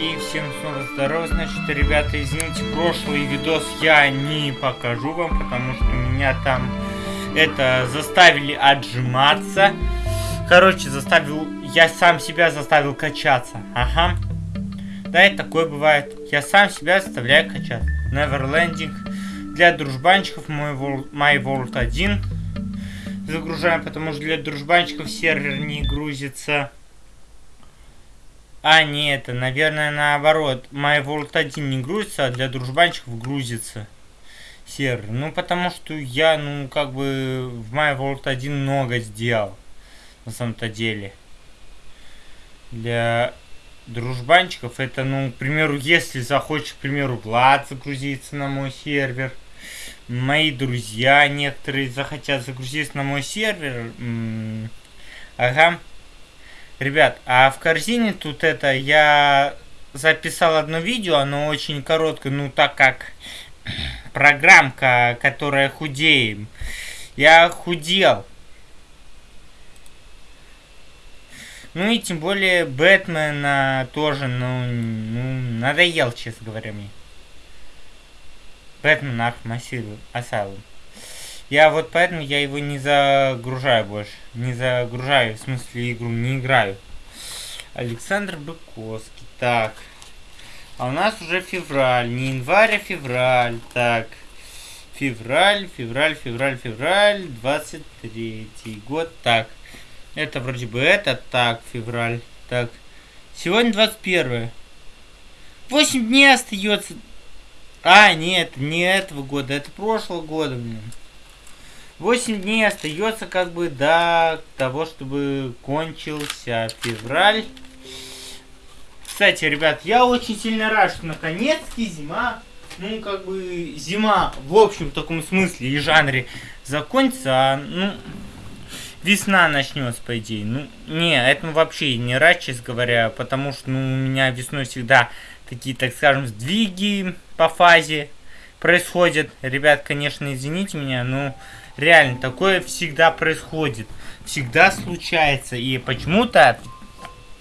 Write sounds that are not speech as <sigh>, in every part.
И всем снова здорово, значит, ребята, извините, прошлый видос я не покажу вам, потому что меня там это заставили отжиматься. Короче, заставил, я сам себя заставил качаться, ага. Да, и такое бывает. Я сам себя заставляю качаться. Neverlanding. Для дружбанчиков мой My World 1 загружаем, потому что для дружбанчиков сервер не грузится. А, нет, это, наверное, наоборот. My World 1 не грузится, а для дружбанчиков грузится сервер. Ну, потому что я, ну, как бы в My World 1 много сделал. На самом-то деле. Для дружбанчиков это, ну, к примеру, если захочет, к примеру, Влад загрузиться на мой сервер. Мои друзья некоторые захотят загрузиться на мой сервер. ага. Ребят, а в корзине тут это я записал одно видео, оно очень короткое, ну так как <clears throat> программка, которая худеем. Я худел. Ну и тем более Бэтмена тоже, ну, ну надоел, честно говоря, мне. Бэтмен Arkham Asylum. Я вот поэтому я его не загружаю больше. Не загружаю, в смысле игру, не играю. Александр Быковский. Так. А у нас уже февраль. Не январь, а февраль. Так. Февраль, февраль, февраль, февраль. 23 год. Так. Это вроде бы это. Так, февраль. Так. Сегодня 21. 8 дней остается. А, нет, не этого года. Это прошлого года, блин. 8 дней остается как бы до того, чтобы кончился февраль. Кстати, ребят, я очень сильно рад, что наконец-таки зима, ну, как бы, зима в общем таком смысле и жанре закончится, а, ну, весна начнется, по идее. Ну, не, это вообще не рад, честно говоря, потому что, ну, у меня весной всегда такие, так скажем, сдвиги по фазе происходят. Ребят, конечно, извините меня, но Реально, такое всегда происходит. Всегда случается. И почему-то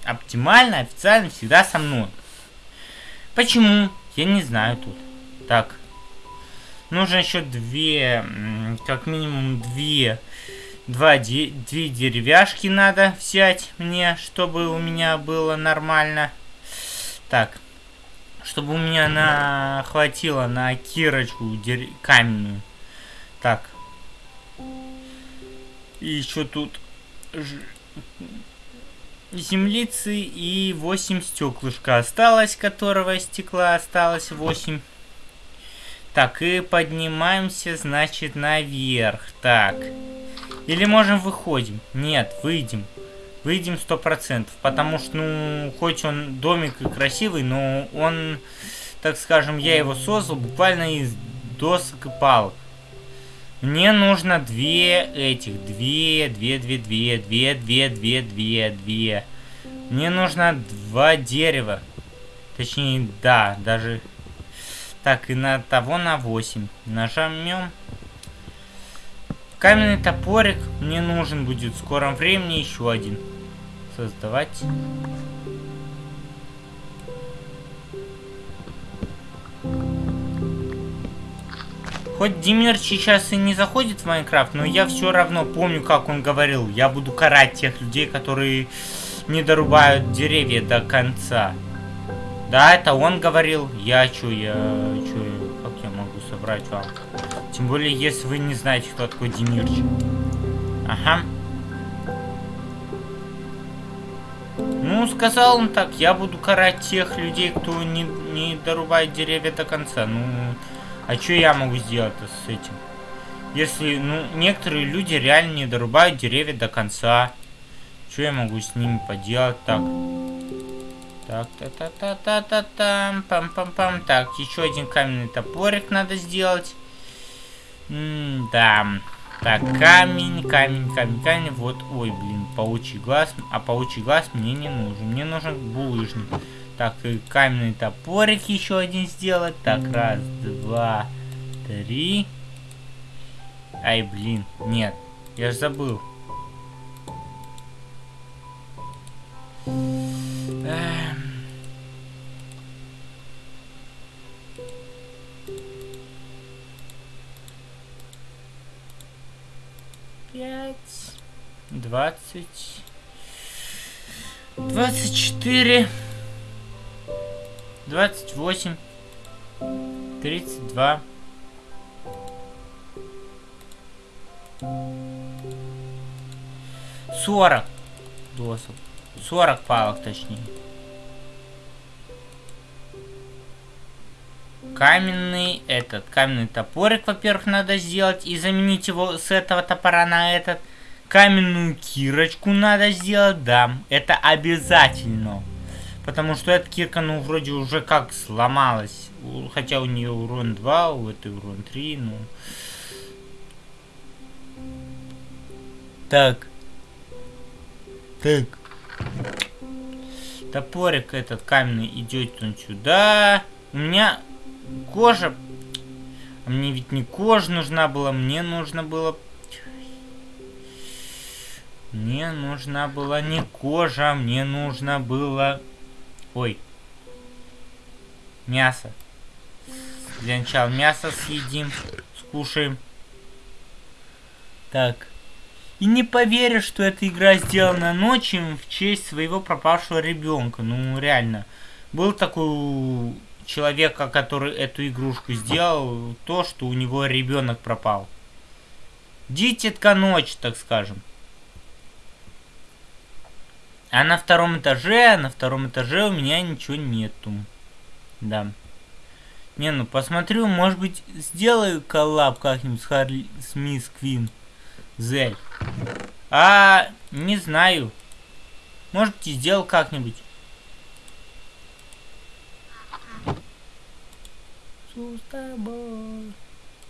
оптимально, официально всегда со мной. Почему? Я не знаю тут. Так. Нужно еще две, как минимум две, два, де, две деревяшки надо взять мне, чтобы у меня было нормально. Так. Чтобы у меня на хватило на кирочку дер... каменную. Так. И еще тут землицы и 8 стеклышка осталось, которого стекла осталось 8. Так, и поднимаемся, значит, наверх. Так. Или можем выходим? Нет, выйдем. Выйдем сто процентов, потому что, ну, хоть он домик и красивый, но он, так скажем, я его создал буквально из досок и палок. Мне нужно две этих. Две, две, две, две, две, две, две, две, две. Мне нужно два дерева. Точнее, да, даже... Так, и на того на 8. Нажмем. Каменный топорик мне нужен будет в скором времени еще один. Создавать. Хоть Димир сейчас и не заходит в Майнкрафт, но я все равно помню, как он говорил. Я буду карать тех людей, которые не дорубают деревья до конца. Да, это он говорил. Я чё, я чё, как я могу собрать вам? Тем более, если вы не знаете, кто такой Демирчик. Ага. Ну, сказал он так, я буду карать тех людей, кто не, не дорубает деревья до конца. Ну, а что я могу сделать-то с этим? Если, ну, некоторые люди реально не дорубают деревья до конца. Что я могу с ними поделать? Так. Так, та-та-та-та-та-там, пам-пам-пам. Так, еще один каменный топорик надо сделать. М-да. Так, камень, камень, камень, камень. Вот, ой, блин, паучий глаз. А паучий глаз мне не нужен. Мне нужен булыжник. Так, и каменный топорик еще один сделать. Так, раз, два, три. Ай, блин, нет. Я ж забыл. 4, 28, 32. Сорок досок. Сорок палок, точнее. Каменный этот, каменный топорик, во-первых, надо сделать и заменить его с этого топора на этот. Каменную кирочку надо сделать, да, это обязательно. Потому что эта кирка, ну, вроде уже как сломалась. Хотя у нее урон 2, у этой урон 3, ну... Так. Так. Топорик этот каменный идет он сюда. У меня кожа... А мне ведь не кожа нужна была, мне нужно было... Мне нужна была не кожа, мне нужно было... Ой. Мясо. Для начала мясо съедим, скушаем. Так. И не поверишь, что эта игра сделана ночью в честь своего пропавшего ребенка. Ну, реально. Был такой человека, который эту игрушку сделал, то, что у него ребенок пропал. Дитятка ночь, так скажем. А на втором этаже, на втором этаже у меня ничего нету. Да. Не, ну посмотрю, может быть, сделаю коллаб как-нибудь с Харли, с Мисс Квин. Зель. А, не знаю. Может быть, сделал как-нибудь.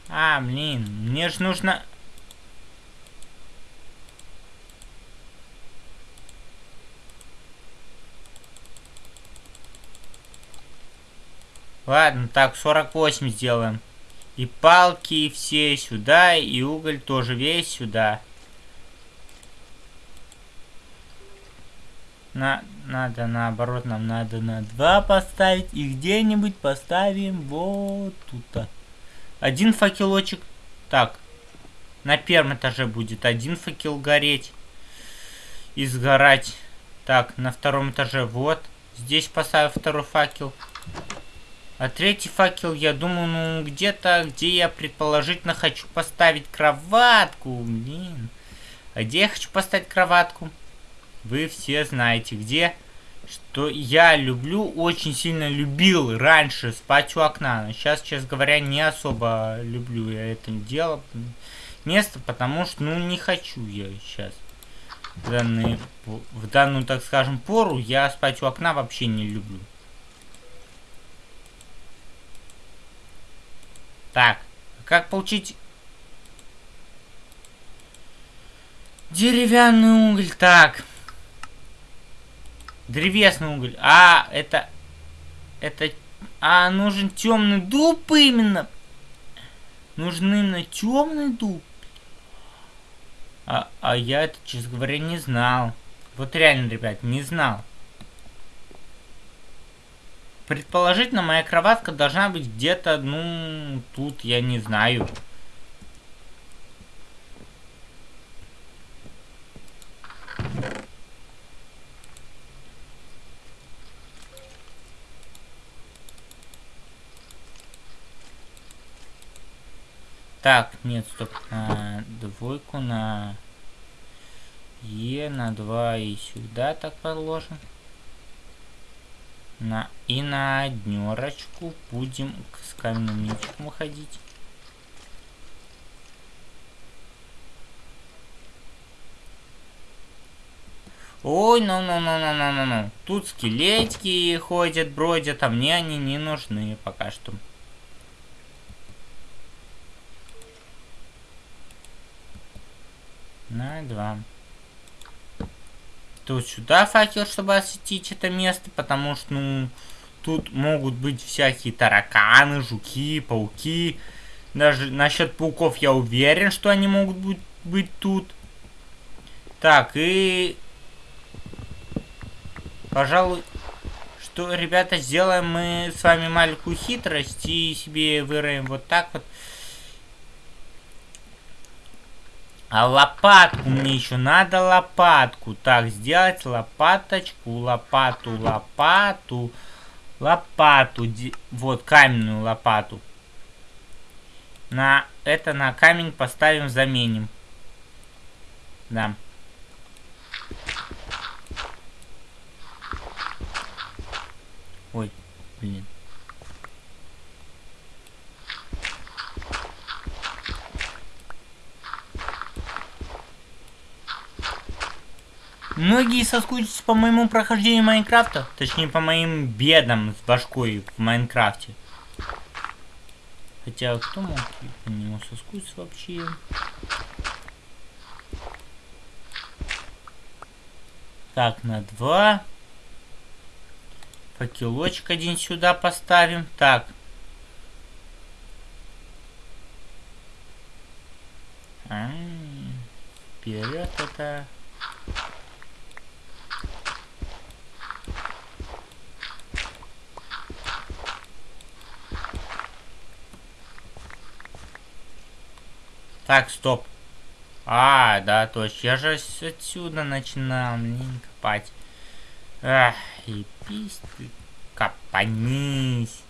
А, блин, мне ж нужно... Ладно, так, 48 сделаем. И палки все сюда, и уголь тоже весь сюда. На, надо наоборот, нам надо на 2 поставить. И где-нибудь поставим вот тут. Один факелочек. Так. На первом этаже будет один факел гореть. И сгорать. Так, на втором этаже вот. Здесь поставил второй факел. А третий факел, я думаю, ну где-то, где я предположительно хочу поставить кроватку. Блин. А где я хочу поставить кроватку? Вы все знаете где. Что я люблю, очень сильно любил раньше спать у окна. Но сейчас, честно говоря, не особо люблю я это дело. Место, потому что, ну, не хочу я сейчас. В, данный, в данную, так скажем, пору я спать у окна вообще не люблю. Так, как получить деревянный уголь? Так, Древесный уголь. А, это... Это... А, нужен темный дуб именно. Нужен именно темный дуб. А, а я это, честно говоря, не знал. Вот реально, ребят, не знал. Предположительно, моя кроватка должна быть где-то, ну, тут, я не знаю. Так, нет, стоп. На двойку, на Е, на 2 и сюда так положим. На, и на однерочку будем с каменным мечиком выходить. Ой, ну ну ну ну ну ну ну. Тут скелетики ходят, бродят, а мне они не нужны пока что. На два. Тут сюда факел, чтобы осветить это место, потому что, ну, тут могут быть всякие тараканы, жуки, пауки. Даже насчет пауков я уверен, что они могут быть, быть тут. Так, и... Пожалуй, что, ребята, сделаем мы с вами маленькую хитрость и себе выроем вот так вот. А лопатку мне еще надо лопатку. Так, сделать лопаточку, лопату, лопату, лопату. Вот, каменную лопату. На это на камень поставим, заменим. Да. Ой, блин. Многие соскучатся по моему прохождению Майнкрафта, точнее по моим бедам с башкой в Майнкрафте. Хотя кто мог по нему соскучиться вообще? Так, на два. Факелочек один сюда поставим. Так. А -а -а. Вперед это... Так, стоп. А, да, точно. Я же отсюда начинал, блин, копать. Ах, и пись ты, копанись.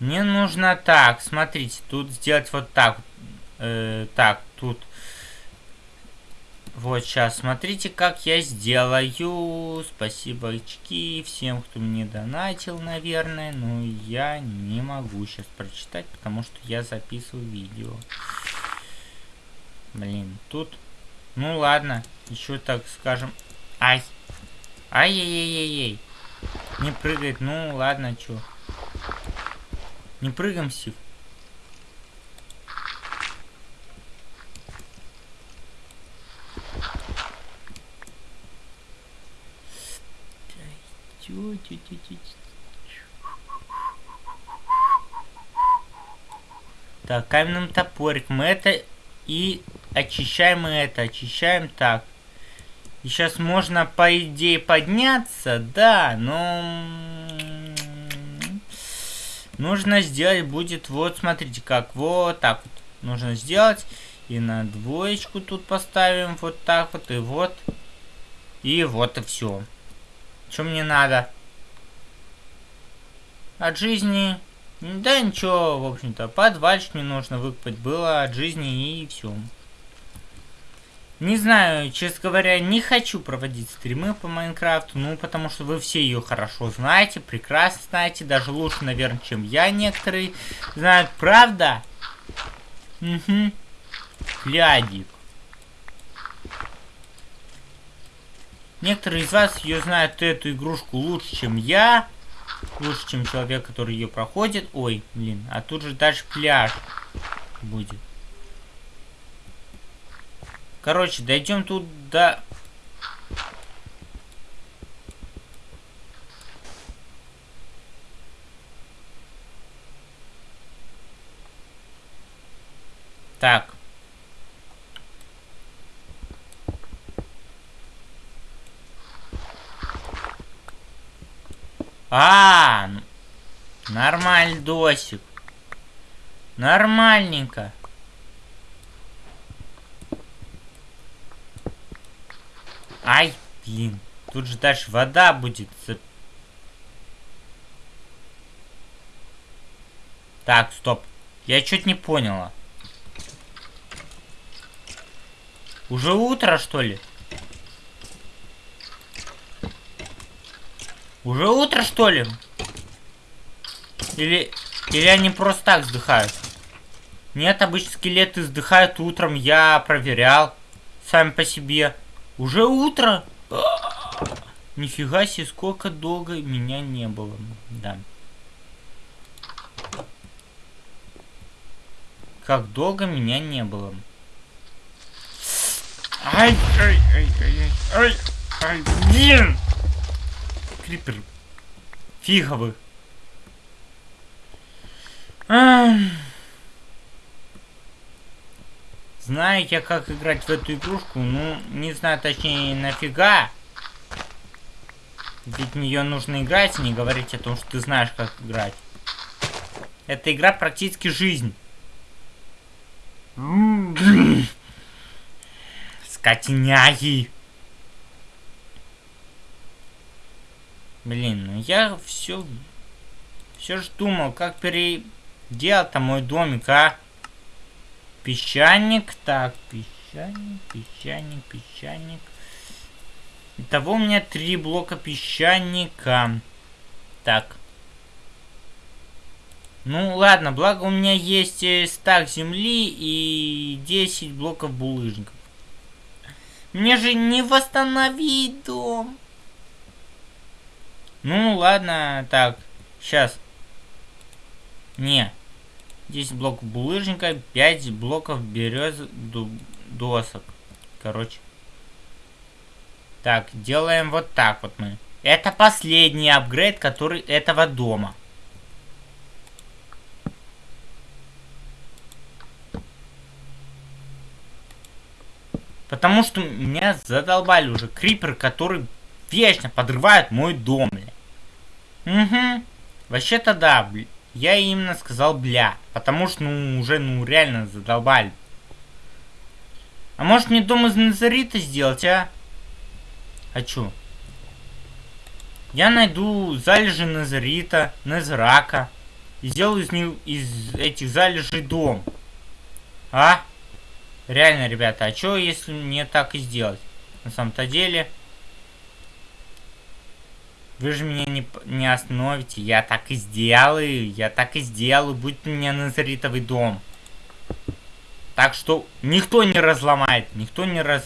Мне нужно так, смотрите, тут сделать вот так. Э, так, тут вот сейчас, смотрите, как я сделаю. Спасибо, очки всем, кто мне донатил, наверное. Но я не могу сейчас прочитать, потому что я записываю видео. Блин, тут... Ну ладно, еще так скажем... Ай! Ай-яй-яй-яй-яй! Не прыгает, ну ладно, чё. Не прыгаем, Сив. Так, каменным топориком это и очищаем мы это, очищаем так. И сейчас можно, по идее, подняться, да, но... Нужно сделать будет, вот, смотрите, как, вот так вот. Нужно сделать. И на двоечку тут поставим вот так вот, и вот. И вот и все. Что мне надо? От жизни... Да ничего, в общем-то. Подвальчик мне нужно выкопать было от жизни и все. Не знаю, честно говоря, не хочу проводить стримы по Майнкрафту, ну, потому что вы все ее хорошо знаете, прекрасно знаете, даже лучше, наверное, чем я некоторые знают, правда? Угу. Глядик. Некоторые из вас ее знают эту игрушку лучше, чем я. Лучше, чем человек, который ее проходит. Ой, блин, а тут же дальше пляж будет. Короче, дойдем тут до... Так. А, нормальный досик. Нормальненько. Ай, блин. Тут же дальше вода будет. Так, стоп. Я что-то не поняла. Уже утро, что ли? Уже утро, что ли? Или, или они просто так вздыхают? Нет, обычно скелеты вздыхают утром, я проверял. Сами по себе. Уже утро? <gasps> Нифига себе, сколько долго меня не было. Да. Как долго меня не было. Ай, ай, ай, ай, ай, ай, блин! Крипер. Фиговый. Знаю я, как играть в эту игрушку, ну, не знаю точнее нафига. Ведь в нее нужно играть, не говорить о том, что ты знаешь, как играть. Эта игра практически жизнь. Скотиняги. Блин, ну я все... Все ж думал, как переделать-то мой домик, а? Песчаник, так, песчаник, песчаник, песчаник. Итого у меня три блока песчаника. Так. Ну ладно, благо у меня есть э, стак земли и 10 блоков булыжников. Мне же не восстановить дом. Ну ладно, так, сейчас. Не. 10 блоков булыжника, 5 блоков берез досок. Короче. Так, делаем вот так вот мы. Это последний апгрейд, который этого дома. Потому что меня задолбали уже криперы, которые вечно подрывают мой дом. Угу. Вообще-то да. Я именно сказал бля. Потому что, ну, уже, ну, реально задолбали. А может мне дом из Назарита сделать, а? Хочу. Я найду залежи Назарита, Назрака. И сделаю из, них, из этих залежей дом. А? Реально, ребята, а что если мне так и сделать? На самом-то деле... Вы же меня не, не остановите. Я так и сделаю. Я так и сделаю. Будет у меня назаритовый дом. Так что никто не разломает. Никто не раз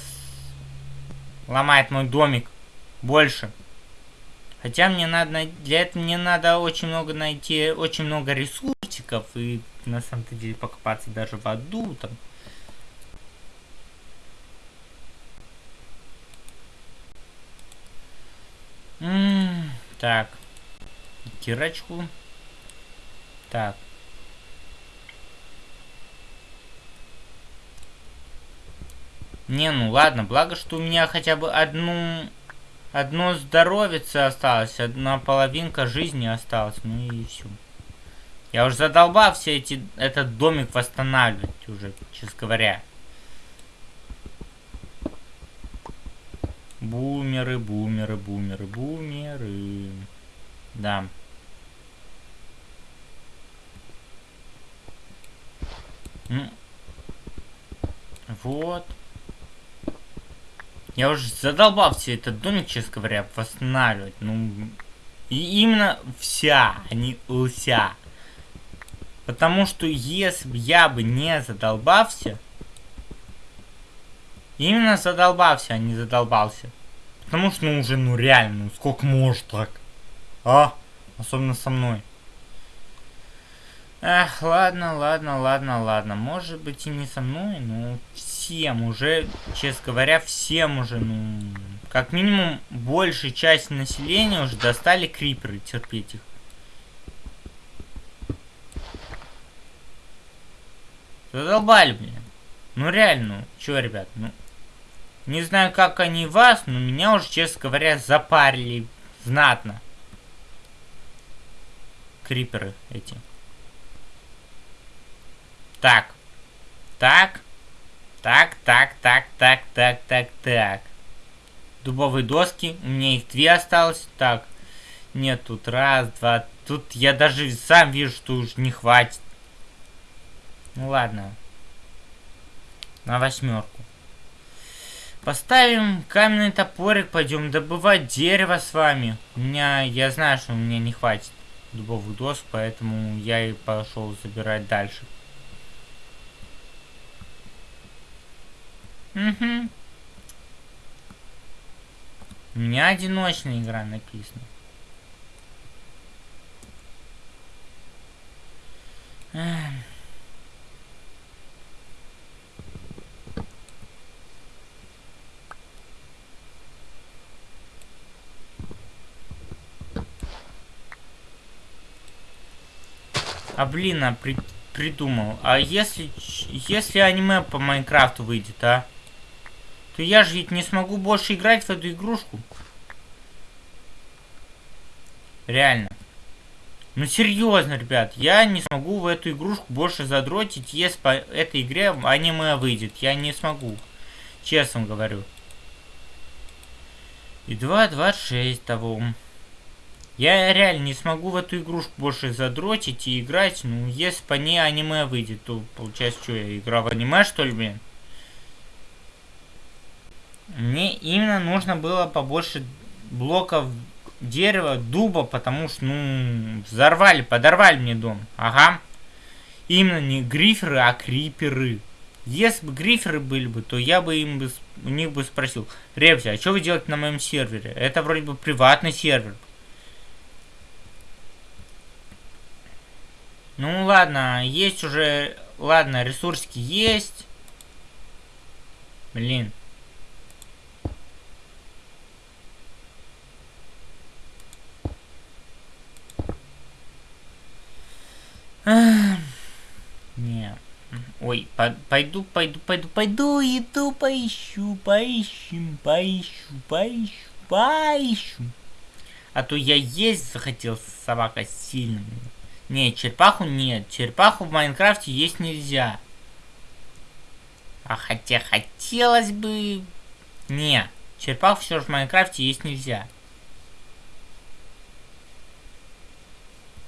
ломает мой домик больше. Хотя мне надо, для этого мне надо очень много найти, очень много ресурсиков и на самом-то деле покопаться даже в аду там. М -м так. Кирочку. Так. Не, ну ладно, благо, что у меня хотя бы одну... Одно здоровице осталось, одна половинка жизни осталась, ну и все. Я уже задолбал все эти... Этот домик восстанавливать уже, честно говоря. Бумеры, бумеры, бумеры, бумеры. Да. Вот. Я уже задолбал все этот домик, честно говоря, восстанавливать. Ну, и именно вся, а не вся. Потому что если бы я бы не задолбался, именно задолбался, а не задолбался. Потому что, ну, уже, ну, реально, ну, сколько может так? А? Особенно со мной. Эх, ладно, ладно, ладно, ладно. Может быть и не со мной, но всем уже, честно говоря, всем уже, ну, как минимум, большая часть населения уже достали криперы, терпеть их. Задолбали, блин. Ну реально, ну, чё, ребят, ну... Не знаю, как они вас, но меня уже, честно говоря, запарили знатно. Криперы эти. Так. Так. Так, так, так, так, так, так, так. Дубовые доски. У меня их две осталось. Так. Нет, тут раз, два. Тут я даже сам вижу, что уж не хватит. Ну ладно. На восьмерку. Поставим каменный топорик, пойдем добывать дерево с вами. У меня, я знаю, что у меня не хватит дубовых доск, поэтому я и пошел забирать дальше. Угу. У меня одиночная игра написана. А блин, а при придумал. А если если аниме по Майнкрафту выйдет, а? то я же ведь не смогу больше играть в эту игрушку. Реально. Ну серьезно, ребят, я не смогу в эту игрушку больше задротить, если по этой игре аниме выйдет. Я не смогу. Честно говорю. И 2.26 того. Я реально не смогу в эту игрушку больше задротить и играть. Ну, если по ней аниме выйдет, то получается, что я играл в аниме, что ли, блин? Мне именно нужно было побольше блоков дерева, дуба, потому что, ну, взорвали, подорвали мне дом. Ага. Именно не гриферы, а криперы. Если бы гриферы были бы, то я бы им бы, у них бы спросил, Репси, а что вы делаете на моем сервере? Это вроде бы приватный сервер. Ну ладно, есть уже, ладно, ресурсики есть. Блин. Не. Ой, по пойду, пойду, пойду, пойду, иду, поищу, поищем, поищу, поищу, поищу. А то я есть захотел собака сильно. Не, черепаху нет. Черепаху в Майнкрафте есть нельзя. А хотя хотелось бы... Не, черепаху все же в Майнкрафте есть нельзя.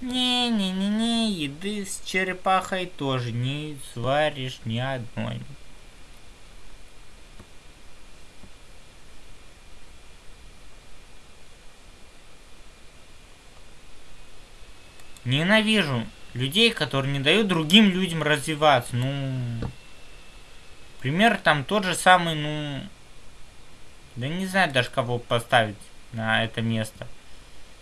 Не-не-не-не, еды с черепахой тоже не сваришь ни одной. Ненавижу людей, которые не дают другим людям развиваться. Ну, пример там тот же самый, ну, да не знаю даже кого поставить на это место.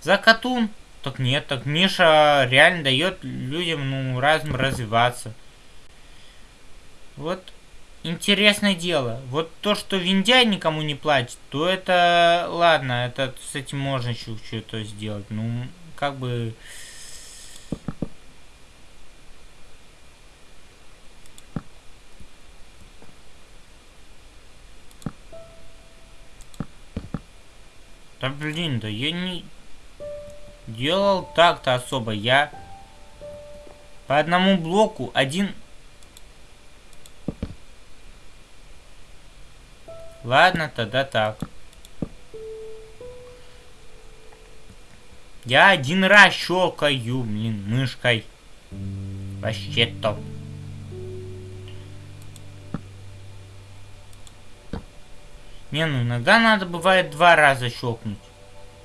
Закатун так нет, так Миша реально дает людям, ну, разным развиваться. Вот интересное дело. Вот то, что Виндяй никому не платит, то это... Ладно, это с этим можно еще что-то сделать. Ну, как бы... Да блин, да я не делал так-то особо. Я по одному блоку один... Ладно, тогда так. Я один раз щелкаю, блин, мышкой. Вообще Не, ну иногда надо бывает два раза щелкнуть.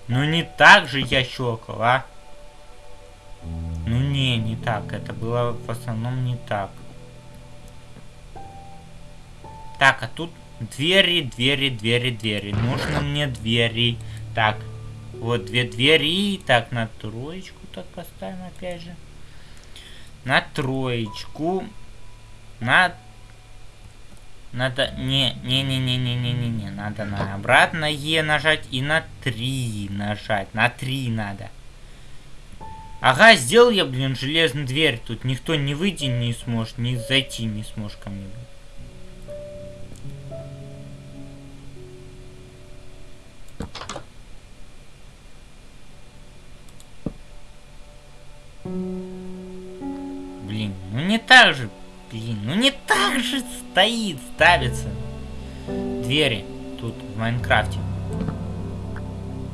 Ну не так же я щелкал, а? Ну не, не так. Это было в основном не так. Так, а тут двери, двери, двери, двери. Нужно мне двери. Так, вот две двери. Так, на троечку так поставим опять же. На троечку. На надо... Не, не, не, не, не, не, не, не. Надо на обратно Е нажать и на 3 нажать. На 3 надо. Ага, сделал я, блин, железную дверь. Тут никто не выйти не сможет, не зайти не сможет ко мне. Блин, ну не так же. Блин, ну не так же стоит, ставится. Двери тут в Майнкрафте.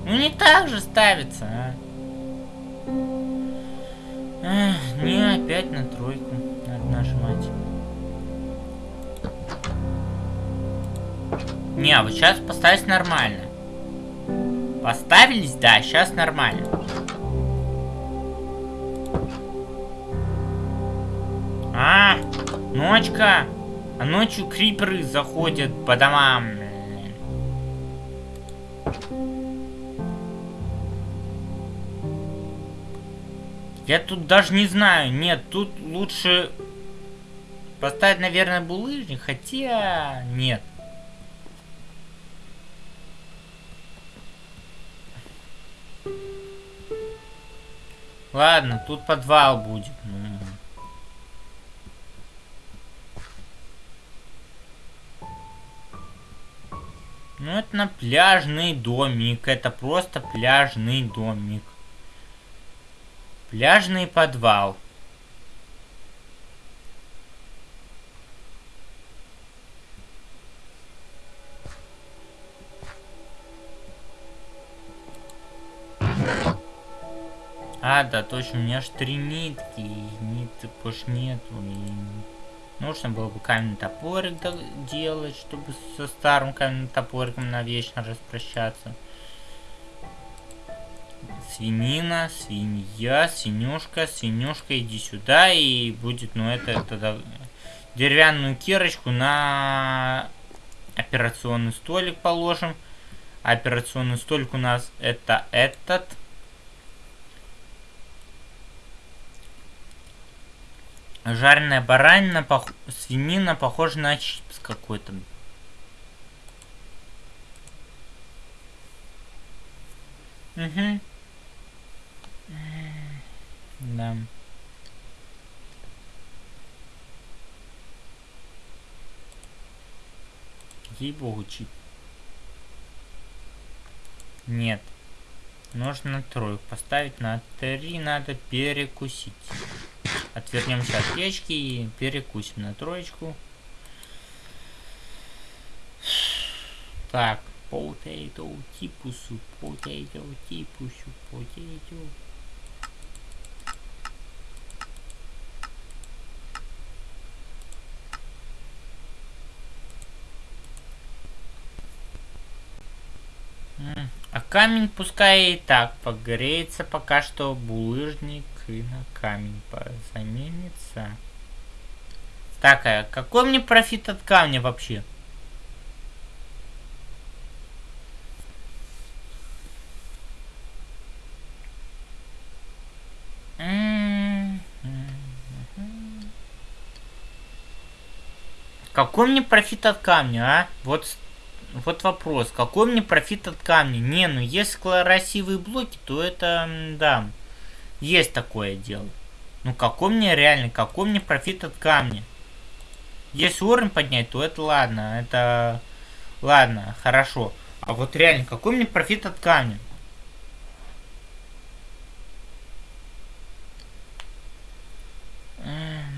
Ну не так же ставится, а. Эх, не опять на тройку. Надо нажимать. Не, а вот сейчас поставить нормально. Поставились, да, сейчас нормально. Ночка. А ночью криперы заходят по домам. Я тут даже не знаю. Нет, тут лучше поставить, наверное, булыжник. Хотя... Нет. Ладно, тут подвал будет. Ну, Ну, это на пляжный домик. Это просто пляжный домик. Пляжный подвал. А, да, точно, у меня аж три нитки, и ниток больше нету, и нужно было бы каменный топорик делать, чтобы со старым каменным топориком навечно распрощаться. Свинина, свинья, свинюшка, свинюшка, иди сюда, и будет, ну, это тогда деревянную кирочку на операционный столик положим. Операционный столик у нас это этот. Жареная баранина, пох... свинина, похожа на чипс какой-то. Угу. Да. Ей-богу, чип. Нет. Нужно тройку поставить. На три надо перекусить. Отвернемся от печки и перекусим на троечку. Так, potato типусу, potato типусу, potato. А камень пускай и так погреется, пока что булыжник и на камень заменится. Так, а какой мне профит от камня вообще? Какой мне профит от камня, а? Вот вот вопрос, какой мне профит от камня? Не, ну если красивые блоки, то это, да, есть такое дело. Ну какой мне реально, какой мне профит от камня? Если уровень поднять, то это ладно, это, ладно, хорошо. А вот реально, какой мне профит от камня?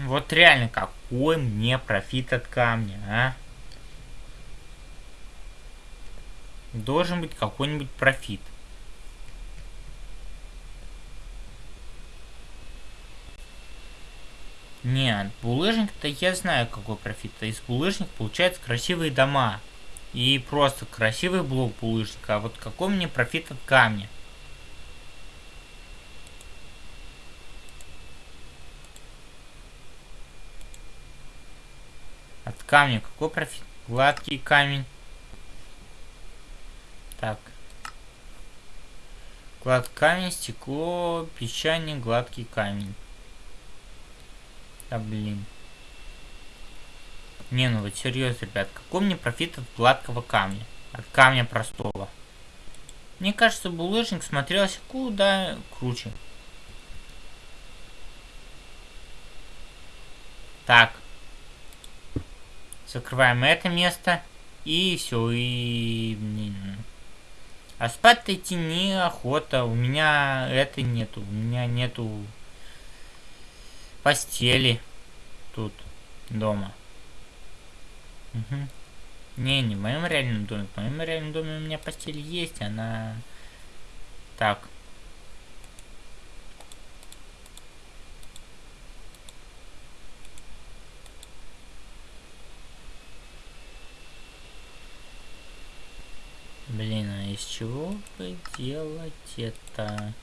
Вот реально, какой мне профит от камня, а? должен быть какой-нибудь профит. Нет, булыжник-то я знаю какой профит. Есть булыжник получается красивые дома. И просто красивый блок булыжника. А вот какой мне профит от камня? От камня какой профит? Гладкий камень. Так. Глад камень, стекло, песчаник, гладкий камень. Да блин. Не, ну вот серьезно, ребят, какой мне профит от гладкого камня? От камня простого. Мне кажется, булыжник смотрелся куда круче. Так. Закрываем это место. И все, и... А спать-то идти неохота. У меня это нету. У меня нету постели тут дома. Угу. Не, не в моем реальном доме. В моем реальном доме у меня постель есть, она... Так. Блин, а из чего бы делать это?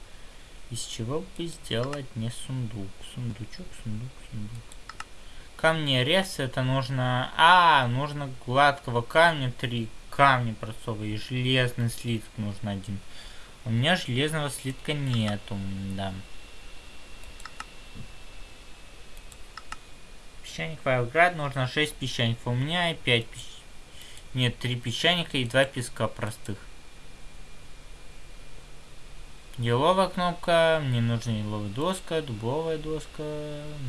Из чего бы сделать не сундук? Сундучок, сундук, сундук. Камни рез это нужно... А, нужно гладкого камня, три камня простого и железный слиток нужно один. У меня железного слитка нету, да. Песчаник Вайлград нужно 6 песчаников. У меня и 5 песчаников. Нет, три песчаника и два песка простых. Еловая кнопка, мне нужна еловая доска, дубовая доска,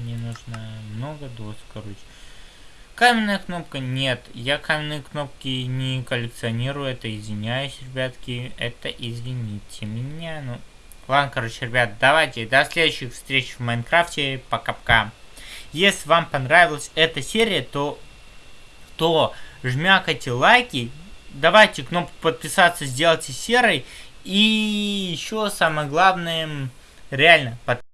мне нужно много досок, короче. Каменная кнопка, нет, я каменные кнопки не коллекционирую, это извиняюсь, ребятки, это извините меня, ну, Ладно, короче, ребят, давайте до следующих встреч в Майнкрафте. Пока-пока. Если вам понравилась эта серия, то, то жмякайте лайки. Давайте кнопку подписаться сделайте серой. И еще самое главное, реально, подписывайтесь